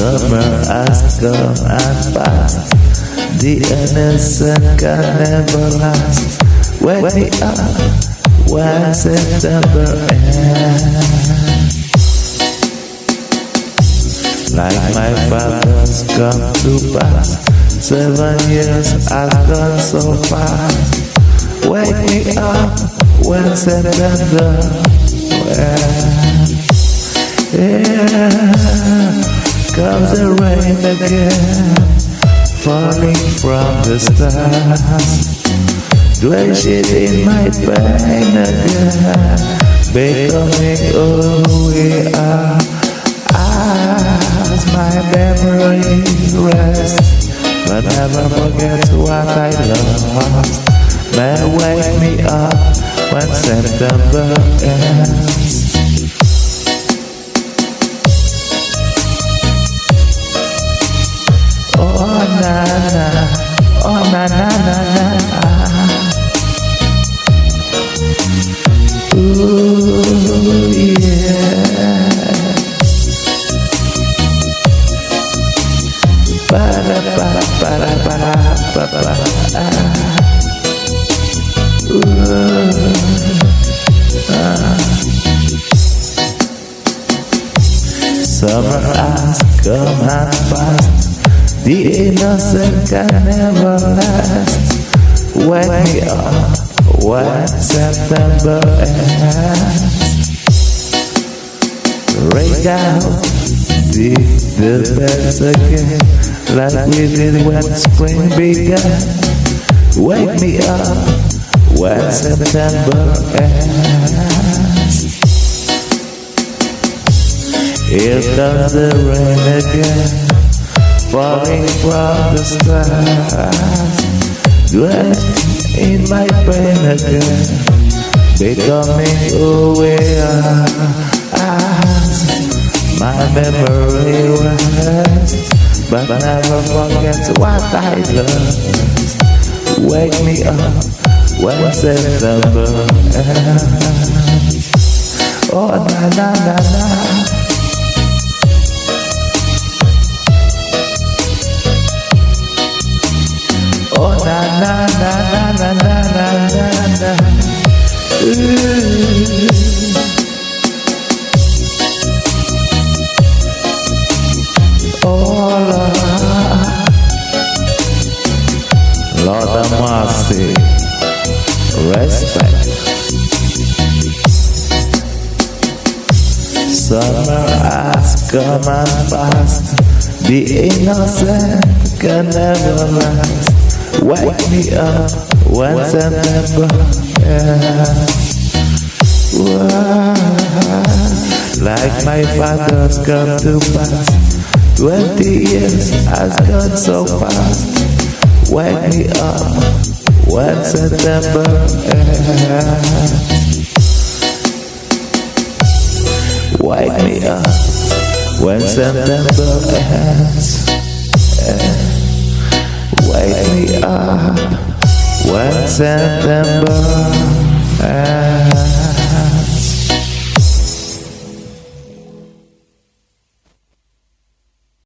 Summer has come and passed. The innocent can never last. Wake me up when September ends. Like my father's come to pass. Seven years has gone so fast. Wake me up when September ends. Yeah, comes the rain again, falling from the stars, drenching in my pain again, becoming who we are. As my memory rests, but never forget what I lost. May wake me up when September ends. Oh na na, oh na na na na. Ooh yeah. Para para para para para para. Ooh. Ah. Summer has come and passed. The innocent can never last. Wake me up when September ends. Break out the, the bells again, like we did when spring began. Wake me up when September ends. Here comes the rain again falling from the stars, dressed in my pain again, becoming who we are. As uh, uh, my memory rests, but I never forget what I lost. Wake me up when September ends. Oh na na na na. Na na na na na mercy, respect. Summer has come and passed. The innocent can never last. Wake me up when September ends. Like my father's come to pass. Twenty years has gone so fast. Wake me up when September ends. Wake me up when September ends. Wake me up when September ends.